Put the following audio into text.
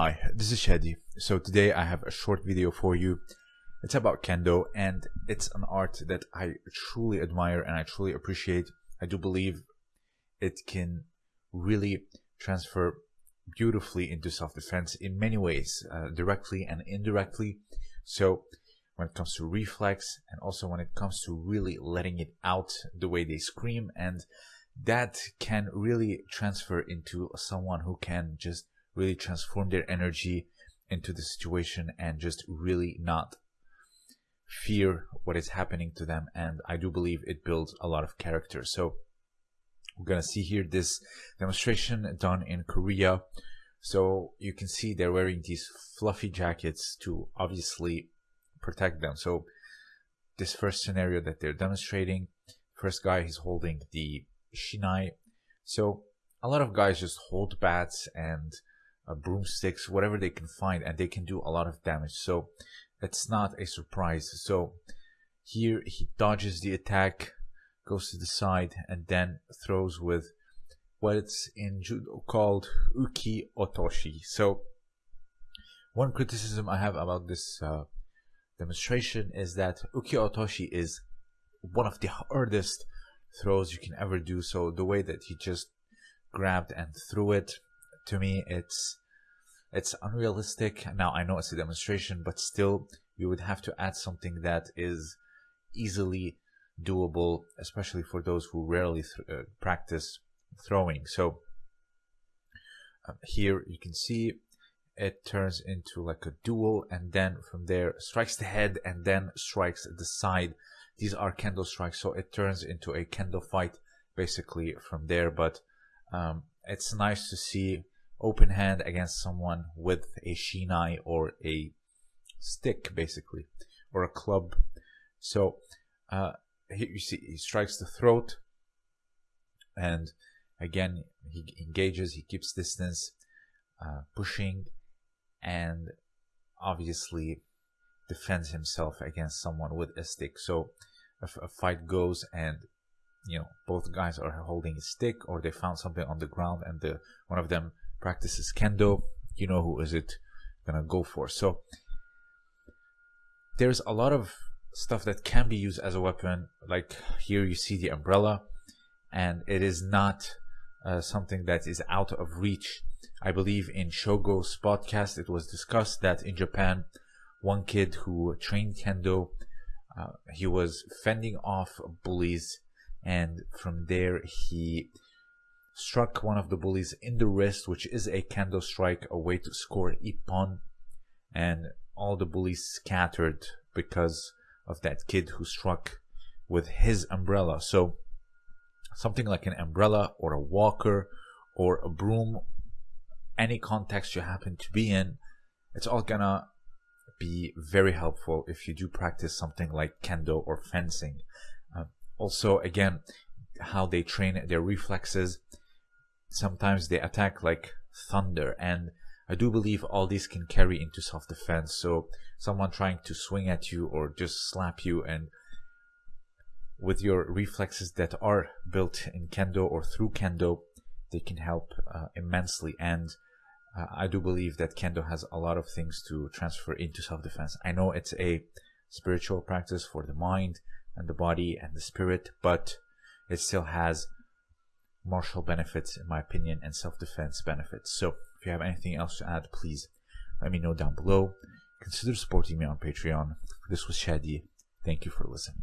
Hi, this is Shadi. So today I have a short video for you. It's about Kendo and it's an art that I truly admire and I truly appreciate. I do believe it can really transfer beautifully into self-defense in many ways, uh, directly and indirectly. So when it comes to reflex and also when it comes to really letting it out the way they scream and that can really transfer into someone who can just really transform their energy into the situation and just really not fear what is happening to them. And i do believe it builds a lot of character. So we're gonna see here this demonstration done in korea. So you can see they're wearing these fluffy jackets to obviously protect them. So this first scenario that they're demonstrating first guy he's holding the shinai. So a lot of guys just hold bats and uh, broomsticks, whatever they can find, and they can do a lot of damage. So it's not a surprise. So here he dodges the attack, goes to the side, and then throws with what's in judo called uki otoshi. So one criticism I have about this uh, demonstration is that uki otoshi is one of the hardest throws you can ever do. So the way that he just grabbed and threw it to me it's it's unrealistic. Now i know it's a demonstration but still you would have to add something that is easily doable especially for those who rarely th uh, practice throwing. So um, here you can see it turns into like a duel and then from there strikes the head and then strikes the side. These are kendo strikes so it turns into a kendo fight basically from there but um, it's nice to see open hand against someone with a shinai or a stick basically or a club. So uh, here you see he strikes the throat and again he engages he keeps distance uh, pushing and obviously defends himself against someone with a stick. So if a fight goes and you know both guys are holding a stick or they found something on the ground and the one of them practices. Kendo you know who is it gonna go for. So there's a lot of stuff that can be used as a weapon. Like here you see the umbrella and it is not uh, something that is out of reach. I believe in shogo's podcast it was discussed that in japan one kid who trained kendo uh, he was fending off bullies and from there he struck one of the bullies in the wrist, which is a kendo strike, a way to score ippon, and all the bullies scattered because of that kid who struck with his umbrella. So something like an umbrella or a walker or a broom, any context you happen to be in, it's all gonna be very helpful if you do practice something like kendo or fencing. Uh, also, again, how they train their reflexes sometimes they attack like thunder and I do believe all these can carry into self-defense. So someone trying to swing at you or just slap you and with your reflexes that are built in kendo or through kendo they can help uh, immensely. And uh, I do believe that kendo has a lot of things to transfer into self-defense. I know it's a spiritual practice for the mind and the body and the spirit but it still has martial benefits, in my opinion, and self-defense benefits. So if you have anything else to add, please let me know down below. Consider supporting me on Patreon. This was Shadi. Thank you for listening.